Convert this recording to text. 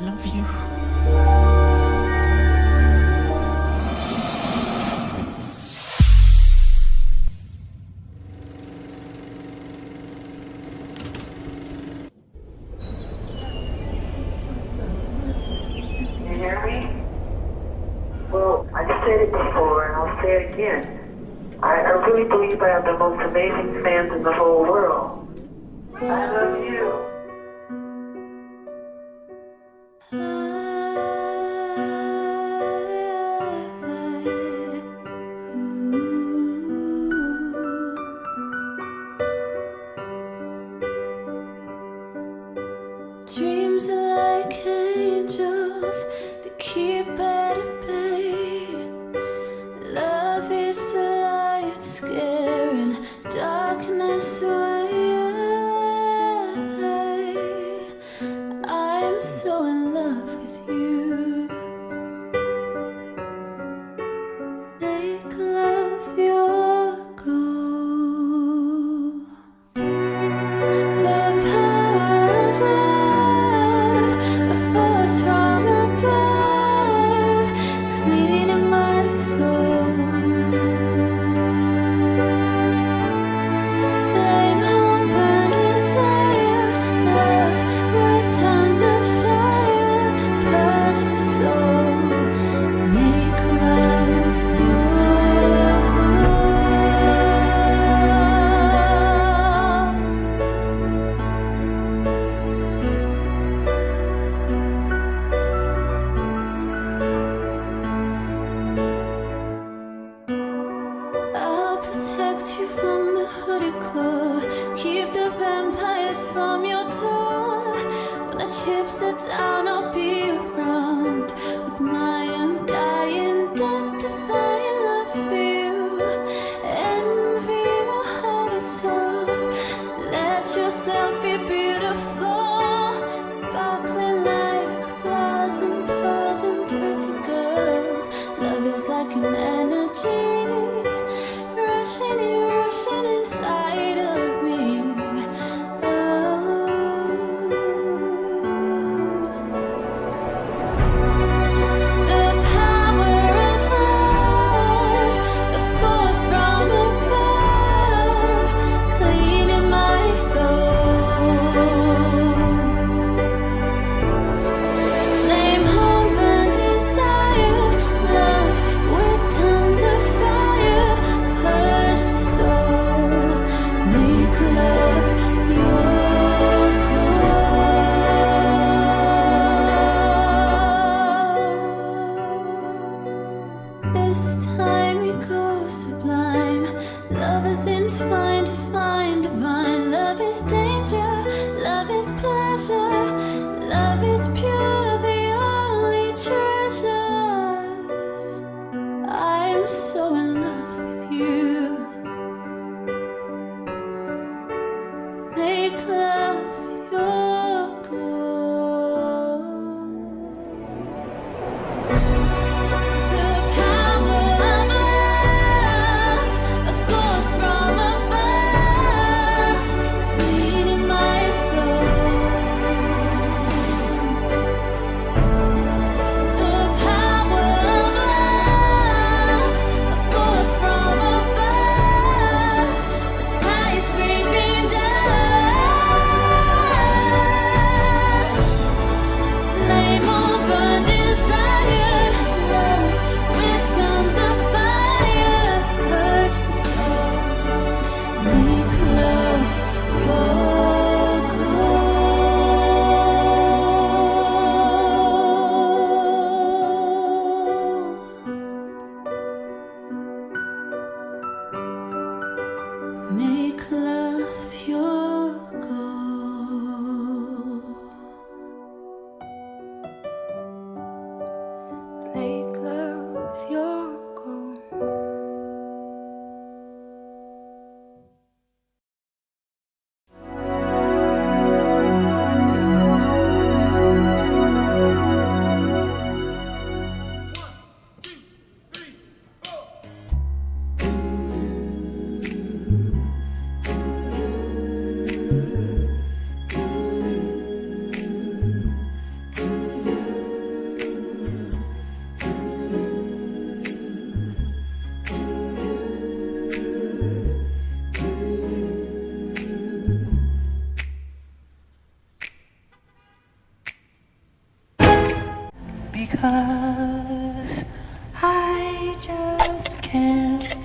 love you. You hear me? Well, I said it before and I'll say it again. I, I really believe I have the most amazing fans in the whole world. I love you. Dreams are like without a clue Keep the vampires from your door When the chips are down, I'll Love is entwined, find divine. Love is danger. Love is they because I just can't.